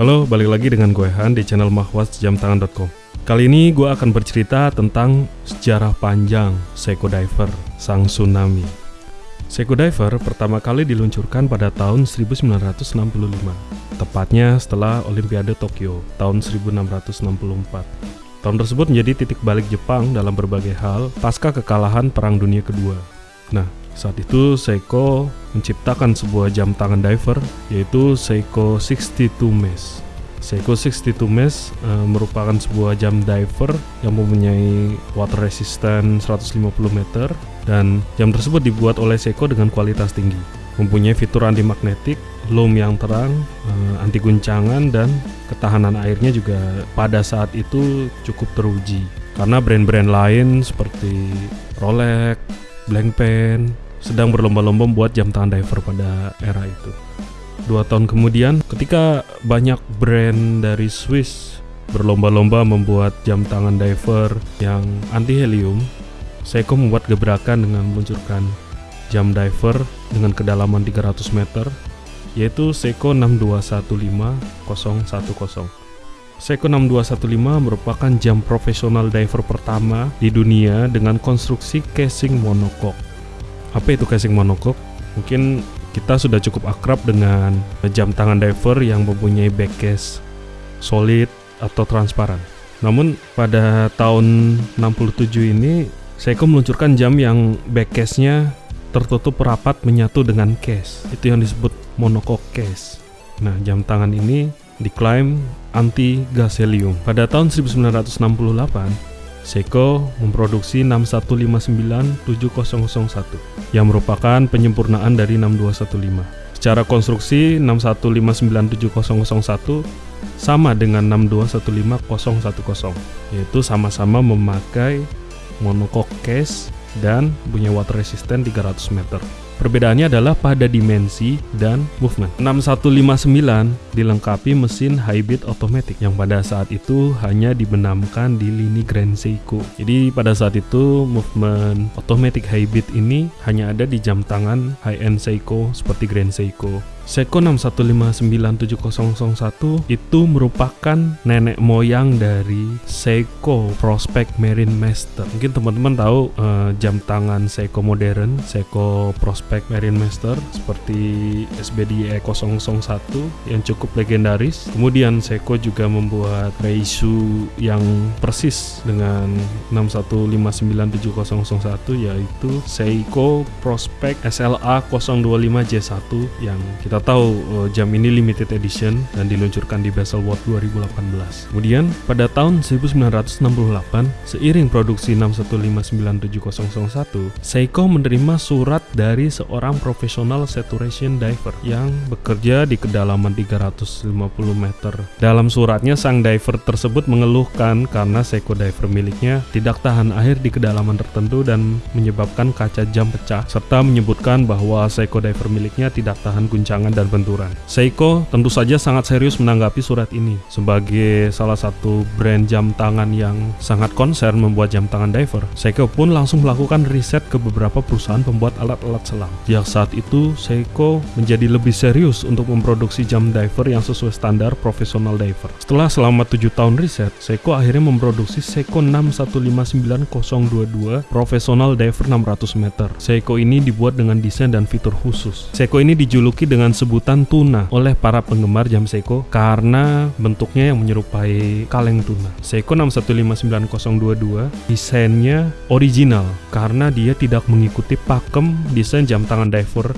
Halo, balik lagi dengan gue Han di channel mahwasjamtangan.com Kali ini gue akan bercerita tentang sejarah panjang Seiko Diver, sang tsunami. Seiko Diver pertama kali diluncurkan pada tahun 1965 Tepatnya setelah Olimpiade Tokyo tahun 1664 Tahun tersebut menjadi titik balik Jepang dalam berbagai hal pasca kekalahan Perang Dunia Kedua. Nah, saat itu Seiko menciptakan sebuah jam tangan diver yaitu Seiko 62 Mesh. Seiko 62 Mesh e, merupakan sebuah jam diver yang mempunyai water resistant 150 meter dan jam tersebut dibuat oleh Seiko dengan kualitas tinggi. Mempunyai fitur anti magnetik, loom yang terang, e, anti guncangan dan ketahanan airnya juga pada saat itu cukup teruji. Karena brand-brand lain seperti Rolex, Blancpain, sedang berlomba-lomba membuat jam tangan diver pada era itu. Dua tahun kemudian, ketika banyak brand dari Swiss berlomba-lomba membuat jam tangan diver yang anti helium, Seiko membuat gebrakan dengan meluncurkan jam diver dengan kedalaman 300 meter, yaitu Seiko 6215010. Seiko 6215 merupakan jam profesional diver pertama di dunia dengan konstruksi casing monocoque apa itu casing monokok? Mungkin kita sudah cukup akrab dengan jam tangan diver yang mempunyai back case solid atau transparan. Namun pada tahun 67 ini Seiko meluncurkan jam yang back case-nya tertutup rapat menyatu dengan case. Itu yang disebut monocoque case. Nah, jam tangan ini diklaim anti gas helium. Pada tahun 1968, Seiko memproduksi 61597001 yang merupakan penyempurnaan dari 6215. Secara konstruksi 61597001 sama dengan 6215010 yaitu sama-sama memakai monocoque case dan punya water resistant 300 meter. Perbedaannya adalah pada dimensi dan movement. 6159 dilengkapi mesin hybrid otomatis yang pada saat itu hanya dibenamkan di lini Grand Seiko. Jadi pada saat itu movement automatic hybrid ini hanya ada di jam tangan high-end Seiko seperti Grand Seiko. Seiko 6159701 itu merupakan nenek moyang dari Seiko Prospect Marine Master. Mungkin teman-teman tahu uh, jam tangan Seiko modern, Seiko Prospect Marine Master seperti SBDE 001 yang cukup legendaris. Kemudian Seiko juga membuat reissue yang persis dengan 6159701 yaitu Seiko Prospect SLA 025J1 yang kita tahu uh, jam ini limited edition dan diluncurkan di Baselworld 2018. Kemudian pada tahun 1968, seiring produksi 6159701, Seiko menerima surat dari seorang profesional saturation diver yang bekerja di kedalaman 350 meter. Dalam suratnya, sang diver tersebut mengeluhkan karena Seiko diver miliknya tidak tahan air di kedalaman tertentu dan menyebabkan kaca jam pecah, serta menyebutkan bahwa Seiko diver miliknya tidak tahan guncangan dan benturan. Seiko tentu saja sangat serius menanggapi surat ini. Sebagai salah satu brand jam tangan yang sangat konsen membuat jam tangan diver, Seiko pun langsung melakukan riset ke beberapa perusahaan pembuat alat-alat selam. Sejak saat itu, Seiko menjadi lebih serius untuk memproduksi jam diver yang sesuai standar profesional diver. Setelah selama 7 tahun riset, Seiko akhirnya memproduksi Seiko 6159022 Professional Diver 600 meter. Seiko ini dibuat dengan desain dan fitur khusus. Seiko ini dijuluki dengan sebutan tuna oleh para penggemar jam Seiko karena bentuknya yang menyerupai kaleng tuna. Seiko 6159022 desainnya original karena dia tidak mengikuti pakem desain jam tangan diver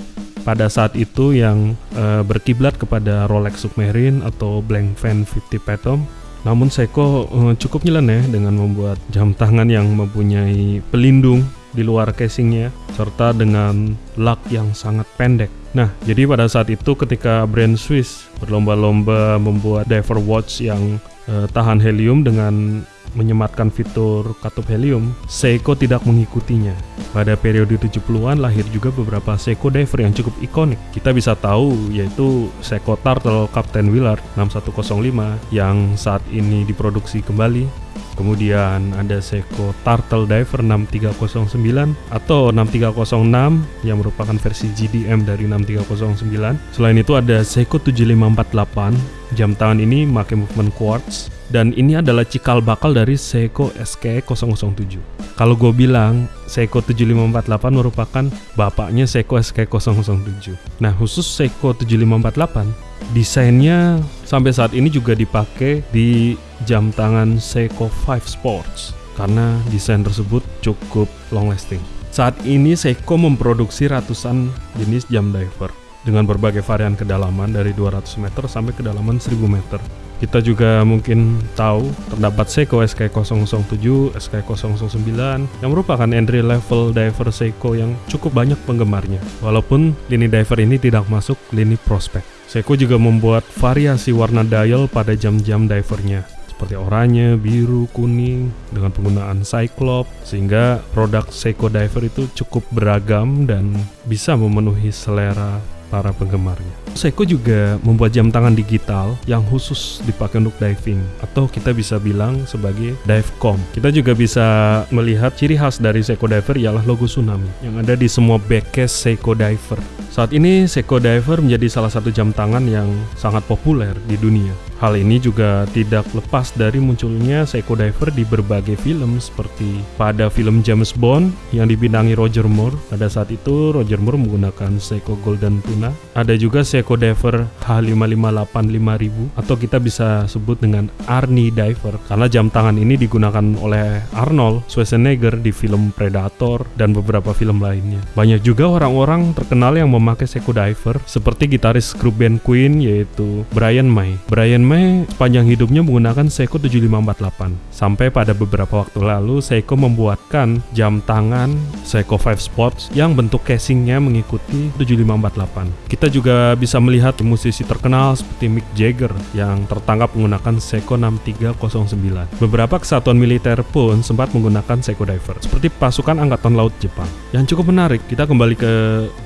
pada saat itu yang e, berkiblat kepada Rolex Submarine atau Blancpain 50 Phantom. Namun Seiko e, cukup nyeleneh dengan membuat jam tangan yang mempunyai pelindung di luar casingnya serta dengan lug yang sangat pendek. Nah, jadi pada saat itu ketika brand Swiss berlomba-lomba membuat diver watch yang uh, tahan helium dengan menyematkan fitur katup helium, Seiko tidak mengikutinya. Pada periode 70-an lahir juga beberapa Seiko diver yang cukup ikonik. Kita bisa tahu yaitu Seiko Turtle Captain Willard 6105 yang saat ini diproduksi kembali Kemudian ada Seiko Turtle Diver 6309 atau 6306 yang merupakan versi GDM dari 6309. Selain itu ada Seiko 7548. Jam tangan ini pakai movement quartz dan ini adalah cikal bakal dari Seiko SKE 007. Kalau gue bilang Seiko 7548 merupakan bapaknya Seiko SKE 007. Nah, khusus Seiko 7548 desainnya sampai saat ini juga dipakai di jam tangan Seiko 5 Sports karena desain tersebut cukup long lasting. Saat ini Seiko memproduksi ratusan jenis jam diver dengan berbagai varian kedalaman dari 200 meter sampai kedalaman 1000 meter. Kita juga mungkin tahu terdapat Seiko SK007, SK009 yang merupakan entry level diver Seiko yang cukup banyak penggemarnya. Walaupun lini diver ini tidak masuk lini prospek. Seiko juga membuat variasi warna dial pada jam-jam divernya seperti oranye, biru, kuning dengan penggunaan Cyclop sehingga produk Seiko Diver itu cukup beragam dan bisa memenuhi selera para penggemarnya. Seiko juga membuat jam tangan digital yang khusus dipakai untuk diving atau kita bisa bilang sebagai divecom. Kita juga bisa melihat ciri khas dari Seiko Diver ialah logo tsunami yang ada di semua backcase Seiko Diver. Saat ini Seiko Diver menjadi salah satu jam tangan yang sangat populer di dunia. Hal ini juga tidak lepas dari munculnya Seiko Diver di berbagai film seperti pada film James Bond yang dibintangi Roger Moore. Pada saat itu Roger Moore menggunakan Seiko Golden Tuna. Ada juga Seiko Diver H558 5000 atau kita bisa sebut dengan Arnie Diver karena jam tangan ini digunakan oleh Arnold Schwarzenegger di film Predator dan beberapa film lainnya. Banyak juga orang-orang terkenal yang memakai Seiko Diver seperti gitaris grup band Queen yaitu Brian May. Brian May May sepanjang hidupnya menggunakan Seiko 7548. Sampai pada beberapa waktu lalu Seiko membuatkan jam tangan Seiko 5 Sports yang bentuk casingnya mengikuti 7548. Kita juga bisa melihat musisi terkenal seperti Mick Jagger yang tertangkap menggunakan Seiko 6309. Beberapa kesatuan militer pun sempat menggunakan Seiko Diver seperti pasukan angkatan laut Jepang. Yang cukup menarik, kita kembali ke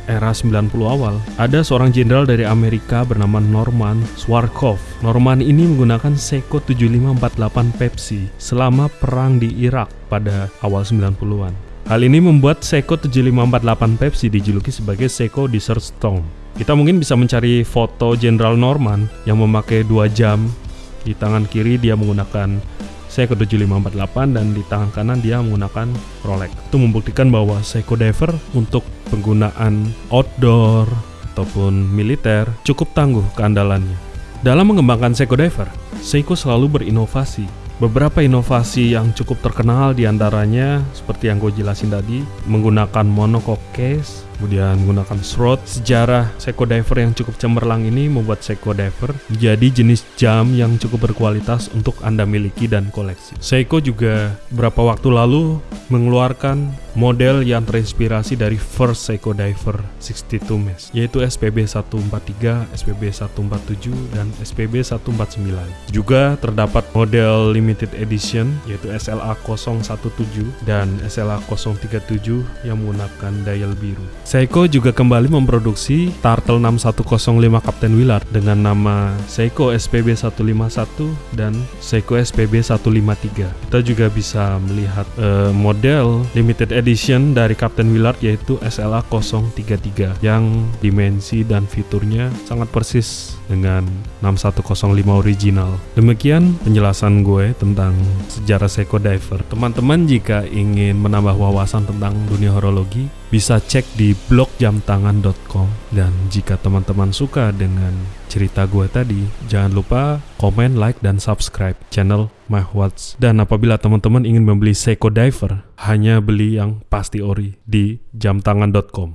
era 90 awal. Ada seorang jenderal dari Amerika bernama Norman Swarkov. Norman ini menggunakan Seiko 7548 Pepsi selama perang di Irak pada awal 90-an. Hal ini membuat Seiko 7548 Pepsi dijuluki sebagai Seiko Desert Storm. Kita mungkin bisa mencari foto Jenderal Norman yang memakai dua jam. Di tangan kiri dia menggunakan Seiko 7548 dan di tangan kanan dia menggunakan Rolex. Itu membuktikan bahwa Seiko Diver untuk penggunaan outdoor ataupun militer cukup tangguh keandalannya. Dalam mengembangkan Seiko Diver, Seiko selalu berinovasi. Beberapa inovasi yang cukup terkenal di antaranya seperti yang gue jelasin tadi, menggunakan monocoque case, kemudian menggunakan shroud. Sejarah Seiko Diver yang cukup cemerlang ini membuat Seiko Diver menjadi jenis jam yang cukup berkualitas untuk Anda miliki dan koleksi. Seiko juga beberapa waktu lalu mengeluarkan model yang terinspirasi dari first Seiko Diver 62 Mesh, yaitu SPB 143, SPB 147, dan SPB 149. Juga terdapat model limited edition yaitu SLA 017 dan SLA 037 yang menggunakan dial biru. Seiko juga kembali memproduksi Turtle 6105 Captain Willard dengan nama Seiko SPB 151 dan Seiko SPB 153. Kita juga bisa melihat uh, model limited edition dari Captain Willard yaitu SLA 033 yang dimensi dan fiturnya sangat persis dengan 6105 original. Demikian penjelasan gue tentang sejarah Seiko Diver. Teman-teman jika ingin menambah wawasan tentang dunia horologi, bisa cek di blog jamtangan.com dan jika teman-teman suka dengan cerita gue tadi jangan lupa komen like dan subscribe channel My Watch. Dan apabila teman-teman ingin membeli Seiko Diver hanya beli yang pasti ori di jamtangan.com